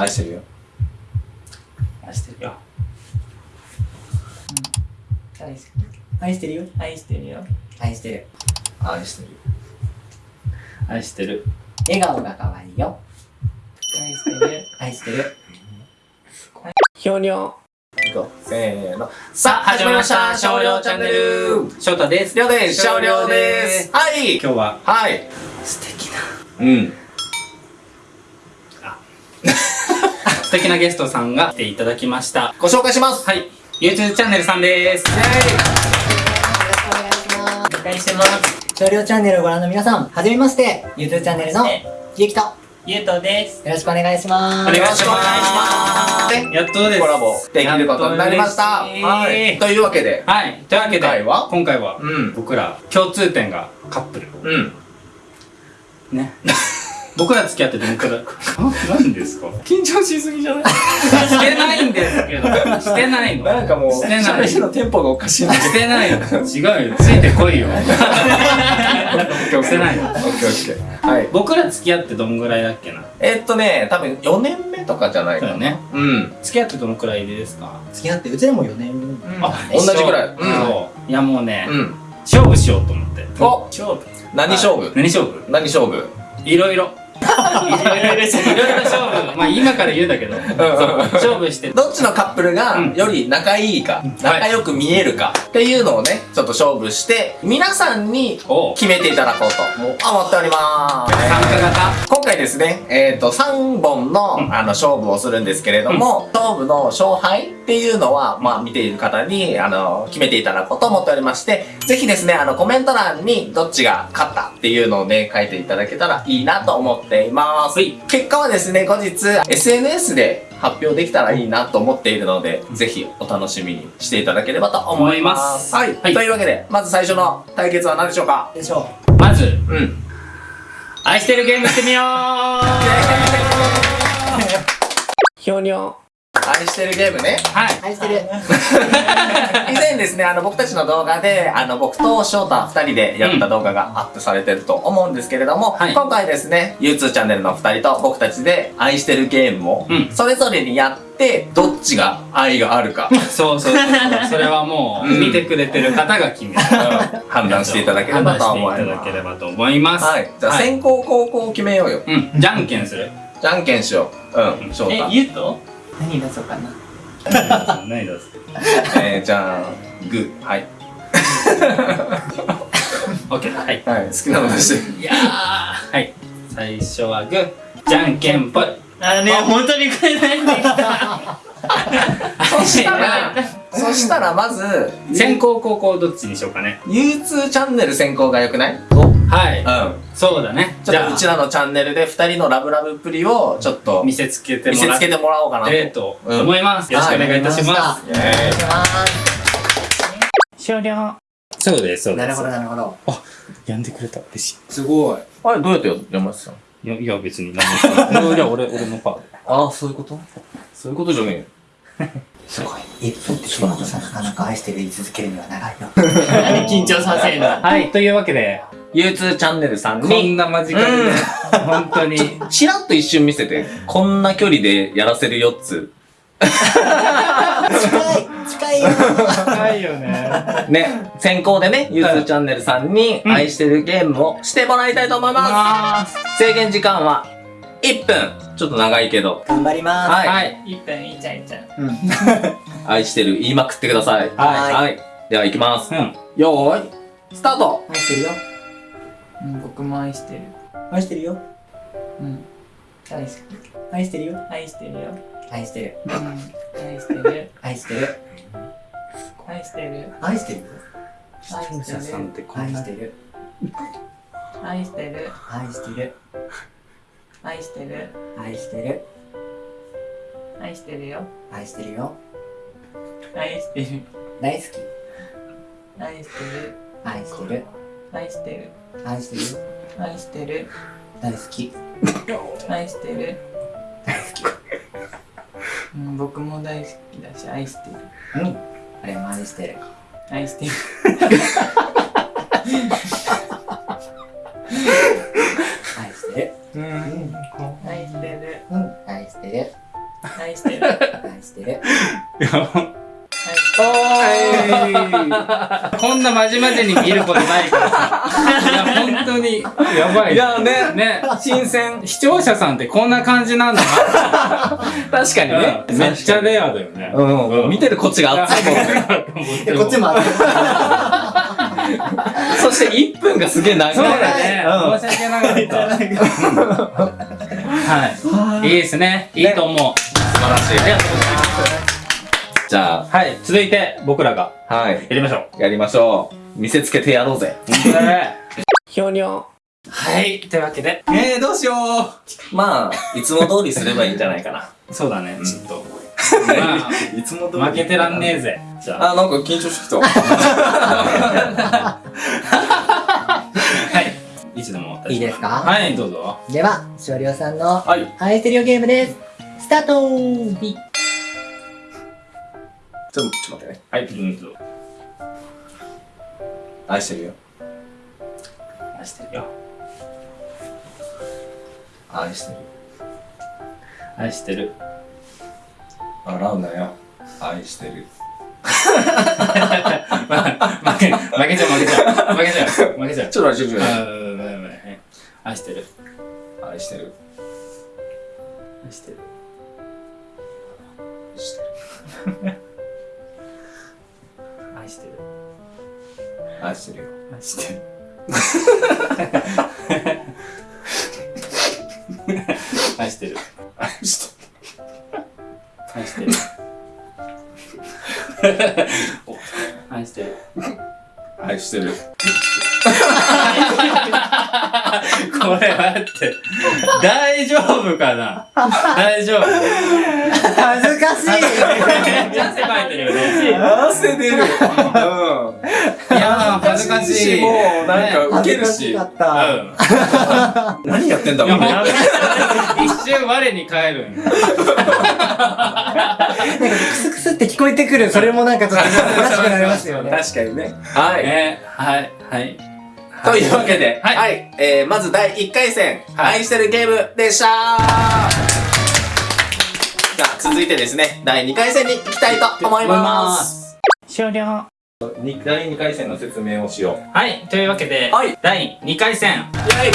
愛してるよ。愛してるよ。愛してる愛してるよ愛してるよ愛してる愛してるよ。愛してる。笑顔が可愛いよ愛してる愛してるひょにょ。せーの。さあ、始まりました少量チャンネル翔太です。りょうです少量ですはい今日ははい素敵な、うん。素敵なゲストさんが来ていただきました。ご紹介しますはい。YouTube チャンネルさんです。よろしくお願いしますお願いしてます少量チャンネルをご覧の皆さんはじめまして YouTube チャンネルのゆうきとよゆうとです。ろしくお願いしますお願いしよろます。しくお願いしやっとです。コラボできることになりました。はい。というわけで、はい。というわけで、今回は？今回はうん。僕ら共通点がカップル。うん。ね。僕ら付き合ってどのくらいあ、何ですか？緊張しすぎじゃない？してないんですけど。してないの。なんかもう、してないのテンポがおかしいしてないの。違うよ。ついてこいよ。ど。してないのオッケーオッケー。はい。僕ら付き合ってどんぐらいだっけな？えっとね、多分4年目とかじゃないかな。ね。うん。付き合ってどのくらいですか？付き合ってうちでも4年あ、同じぐらい一緒うんそう。いやもうね、うん。勝負しようと思って。お勝負何勝負？何勝負？何勝負？いろいろ。いろいろいろいろ勝負。まあ今から言うんだけど、勝負して。どっちのカップルがうん。より仲いいか、仲良く見えるかっていうのをね、ちょっと勝負して、皆さんに決めていただこうと思っております。参加型？今回ですね、えっ、と、3本の、うん。あの、勝負をするんですけれども、勝負の勝敗っていうのは、まあ、見ている方に、あの、決めていただこうと思っておりまして、ぜひですね、あの、コメント欄にどっちが勝ったっていうのをね、書いていただけたらいいなと思っています。はい結果はですね、後日、SNS で発表できたらいいなと思っているので、ぜひお楽しみにしていただければと思います。思いはいというわけで、まず最初の対決は何でしょうか？でしょまず、うん。愛してるゲームしてみようひょにょ。愛してるゲームね。はい。う愛してる 以前ですね、あの、僕たちの動画で、あの、僕と翔太二人でやった動画がアップされてると思うんですけれども、はい今回ですね、U2 チャンネルの二人と僕たちで愛してるゲームをうん、それぞれにやって、どっちが愛があるか、そうそうそうそう。それはもう、うん見てくれてる方が決める。判断していただければと思います判断していただけ。ればと思います。はい。じゃあ、はい先行後攻を決めようよ。うん。じゃんけんする。じゃんけんしよう。うん、翔え太、。ゆうと何出そうかな何出すえー、じゃあ、グー。はい。オッケー。はい。はい、好きなの出して。いやー。はい。最初はグー。じゃんけんぽい。あね、本当にこれ何できた？そしたら、そしたらまず、先行後攻どっちにしようかね。U2 チャンネル先行が良くない？はい。うん。そうだね。じゃあちょっとうち、らのチャンネルで二人のラブラブっぷりをちょっと見せつけて見もらっせつけてもらおうかなと。思います。よろしくお願いいたします。終了。そうです、そうです。なるほどなるほどやんでくれた。嬉しすごいあれどうやって読ませた？のい。いや、いや別に何も。いや、俺、俺のパー。ああ、そういうこと？そういうことじゃね すごい1分ってさなかなか愛してる言い続けるには長いよ何 緊張させるのはい、というわけで、え。U2 チャンネルさんこんに、な間近でね、本当に。ちらっと一瞬見せて、こんな距離でやらせるよっつ。近い近いよ高いよね。ね、先行でね、U2 チャンネルさんにうん愛してるゲームをしてもらいたいと思います。制限時間は1分。ちょっと長いけど、頑張りまはい。はい。一分いっちゃんいっちゃん。すうん愛してる言いまくってください。はいはい。では行きます。うん。よーい、スタート愛してるようん、僕も愛してる。愛してるようん。大好き。愛してるよ愛してるよ。愛してるうん。愛してる。愛してる愛してる。愛してる？よ視聴者さんってこんな愛してる愛してる。愛してる愛してる。愛してる愛してるよ。愛してるよ愛してる。大好き愛してる。愛してる愛してる。愛してる？よ愛してる。大好き愛してる。大好きうん、僕も大好きだし、愛してる。うん俺も愛してる愛してる。愛してるうん。愛してる。うん愛してる愛してる。愛してる。こんなまじまじに見ることないからさ。いや、本当に、やばい。いやね、ね、新鮮。視聴者さんってこんな感じなんだ確かにな。ね。めっちゃレアだよね。うん、うん、見てるこっちが熱いもんね。でこっちも熱い。そして1分がすげえ長い。そうだね。うん申し訳なかった。はい。いいですね。いいと思う。素晴らしい。ありがとうございます。じゃはい。続いて、僕らがあ、はい。やりましょう。やりましょう。見せつけてやろうぜ。本当だね。ひょにょ。はい。というわけで。えー、どうしよう。まあ、いつも通りすればいいんじゃないかな。そうだね。ちょっと。いつも通まあ、負けてらんねえぜ。じゃあ。あ、なんか緊張してきた。はい。いつでもいいですか？はい、どうぞ。では、しおりょうさんのはい。愛してるよゲームです。スタートーちょっと、ちょっと待ってね。はい、うん、どうぞ。愛してるよ。愛してるよ。愛してる。愛してる。笑うなよ。愛してる。ま負け、負けちゃう、負けちゃう。負けちゃう。負けちゃう。ちょっと待って、ちょっとあ待っーごめんごめんはい愛してる。て。愛してる。愛してる。愛してる。愛してるよ。愛してる。愛してる。愛して愛してる。愛してる。る。愛してる。これ待って。大丈夫かな？大丈夫？恥ずかしいめっちゃ汗かいてるよね。汗出る。うん。いやー、恥ずかしい。もう、なんか、ウ恥ケるしずかしか。った。うん。何やってんだ、いや、お前。ほんと一瞬我に返るなんかクスクスって聞こえてくる、それもなんかちょっと恥ずかしくなりますよね。確かにね。はい。ね、はい、はい。というわけで、はいはい。えー、まず第1回戦、はい愛してるゲームでしたじゃあ、続いてですね、第2回戦に行きたいと思います。終了。に第2回戦の説明をしよう。はい、というわけで、はい第2回戦。イェイ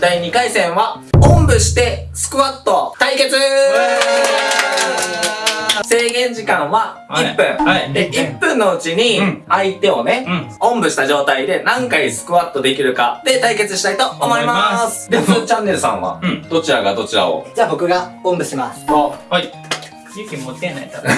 第2回戦は、おんぶしてスクワット対決制限時間は1分。はい。で、1分のうちにうん相手をね、うん。おんぶした状態で何回スクワットできるかで対決したいと思います。で、ふーチャンネルさんは、うんどちらがどちらを？じゃあ僕がおんぶします。はい。勇気持ってない多分。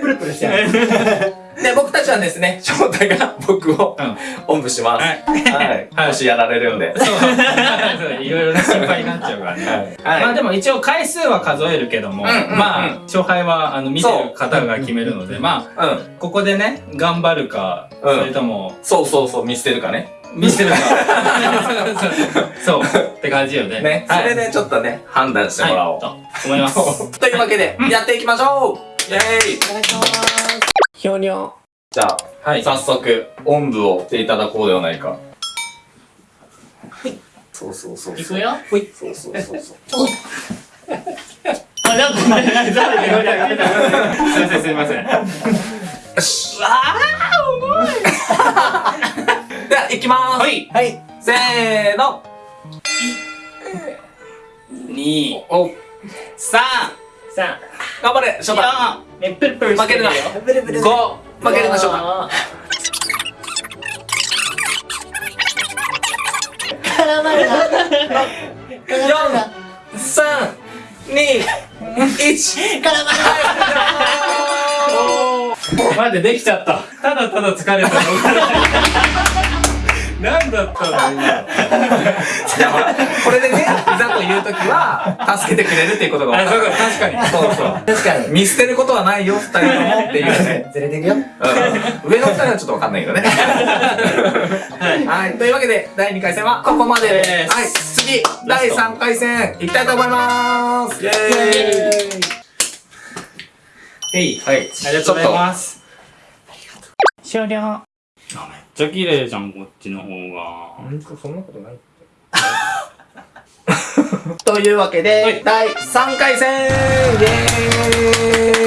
プルプルしちゃう。で、僕たちはですね、翔太が僕をうん。おんぶします。はい。はい。はいもしやられるんで。そう。いろいろな心配になっちゃうからね。はい。まあでも一応回数は数えるけども、うんうんうんまあ、勝敗はあの見てる方が決めるので、まあ、うん。ここでね、頑張るか、うんそれとも、そうそうそう、見捨てるかね。見せるか。そう、って感じよね。ね。それでちょっとね、判断してもらおう。はい、と思います。というわけで、やっていきましょうイェーイお願いします。ひょにょ。じゃあ、はい。早速、おんぶをしていただこうではないか。そうそうそう。行くよ。そうそうそうそう。あ、なんか、なんか、誰か誰か すいません、すいません。よし。わー、重いきまーす。はい。はい。せーの。2、お、3、さ頑張れ、翔太。4、あ、ね、プルプル。負けるブルブル。5、負けるな、翔太。あ絡まるな。絡まるな。3、2、1。絡まる待って、できちゃった。ただただ疲れた。なんだったの今。これでね、いざという時は、助けてくれるっていうことがあ、分かる。そうか、確かに。そうそう。確かに。見捨てることはないよ、二人ともっていうね。ずれていくよ。うん上の二人はちょっと分かんないけどね。はい。というわけで、第2回戦はここまでです。はい。次、第3回戦、いきたいと思います。イェーイえい。はい。ありがとうございます。終了。めっちゃ綺麗じゃん、こっちの方が。ほんと、そんなことない というわけで、はい第3回戦イエ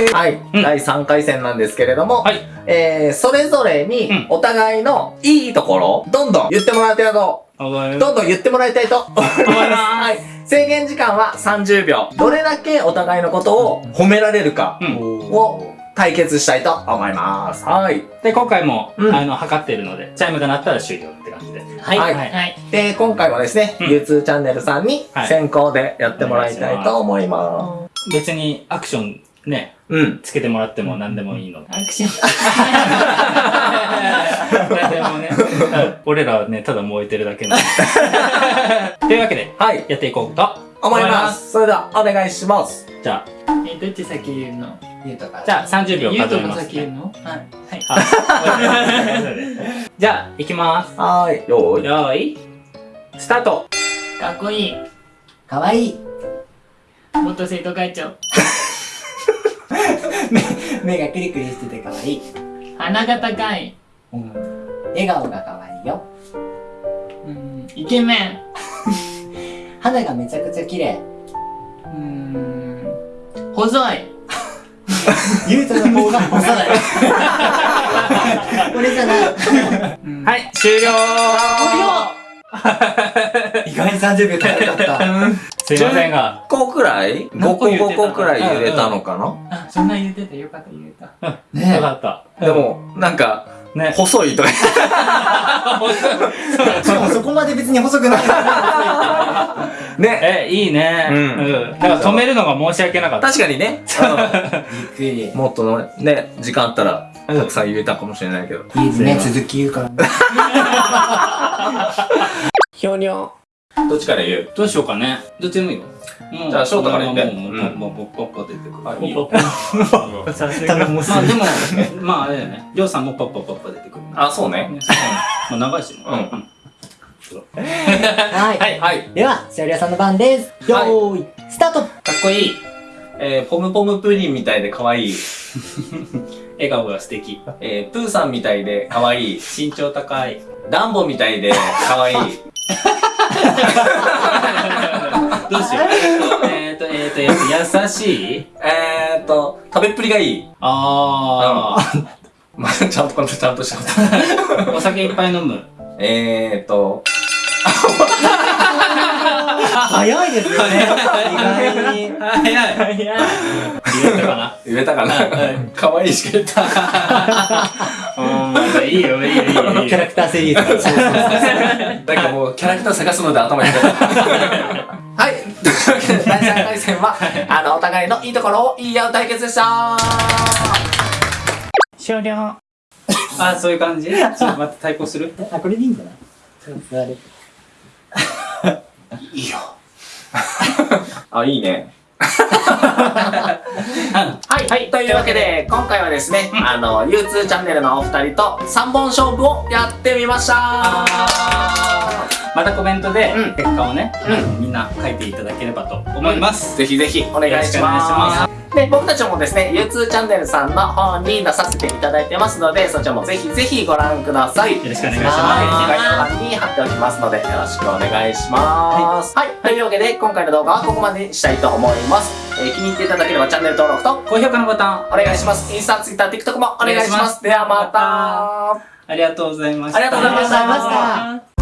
ーイはい、うん第3回戦なんですけれども、はい。えー、それぞれにうんお互いのいいところ、どんどん言ってもらいたいと、おごめんどんどん言ってもらいたいと思います。はい。制限時間は30秒。どれだけお互いのことを褒められるかうん。を対決したいと思います。はい。で、今回も、うんあの、測ってるので、チャイムが鳴ったら終了って感じで。はい。はいはい。で、今回はですね、うん U2 チャンネルさんにはい先行でやってもらいたいと思いま別にアクションね、す。うん。つけてもらっても何でもいいので。アクション。何でもね、うん俺らはね、ただ燃えてるだけなんで。というわけで、はい。やっていこうと思います。それでは、お願いします。じゃえ、どっち先言うの？じゃあ30秒数えます、ね。先言うの？はい。はい。あじゃあ、いきます。はーい。よーい。よーい、スタートかっこいい。かわいい。元生徒会長。目がクリクリしててかわいい。鼻が高い。うん。笑顔がかわいいよ。うん。イケメン。肌がめちゃくちゃ綺麗。うん。細い。ゆうとの方が細い。これじゃない。うんはい、終了意外に30秒かかった。すいませんが、5個くらい ?5 個5個くらい入れたのかな？あ、そんな言ってたよかった言えた。よねかった。でも、なんか、ね。細いとか。え。しかもそこまで別に細くない。ね。え、いいね。うんうん。だから止めるのが申し訳なかった。確かにね。もっとのね、時間あったら、たくさん言えたかもしれないけど。いいですね、続き言うから。ひょにょ。どっちから言う？どうしようかね。どっちでもいいよ。もうじゃあ翔太から言ってもう、もう、もう、もう、ポッポッポ出てくる。あいいよまあでも、まああれだよね。りょうさんもポッポッポッポ出てくる。あ、そうね。ねまあ長いしね。うんはい。はい。はい。では、しおりやさんの番です。よーい、スタートかっこいい。えー、ポムポムプリンみたいで可愛い。笑顔が素敵。えー、プーさんみたいで可愛い。身長高い。ダンボみたいで可愛い。どうしよう。えっと、えっと、えっと、優しい？えーっと、食べっぷりがいい。あまあ、ちゃんと、ちゃんとしたこと。ー。お酒いっぱい飲む？えーっと、早いですよね。意外に。早い。早い。言えたかな？言えたかな？可愛いしか言った。うん、いいよ、いいよ、いいよ。いいよキャラクターセリーズ。なんかもう、キャラクター探すので頭に入れた。はい。というわけで、第3回戦は、あの、お互いのいいところを言い合う対決でした終了。あ、そういう感じ？ちょっと待って、対抗する？あ、これでいいんじゃない座る。いいよ。あ、いいね。はい、はい、というわけで、今回はですね、あの、U2 チャンネルのお二人と3本勝負をやってみました。またコメントでうん。結果をね、うん。みんな書いていただければと思います。ぜひぜひお願いし。ますで、僕たちもですね、U2 チャンネルさんの方に出させていただいてますので、そちらもぜひぜひご覧ください。よろしくお願いしはい、ま概要欄に貼っておきますので、よろしくお願いします。はい、というわけで、今回の動画はここまでにしたいと思います。えー気に入っていただければチャンネル登録とす。高評価のボタン、お願いします。インスタ、ツイッター、TikTok もお願いします。ではまた。ありがとうございました。ありがとうございましたありがとうございました。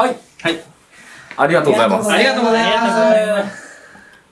はい。はい。ありがとうございます。ありがとうございます。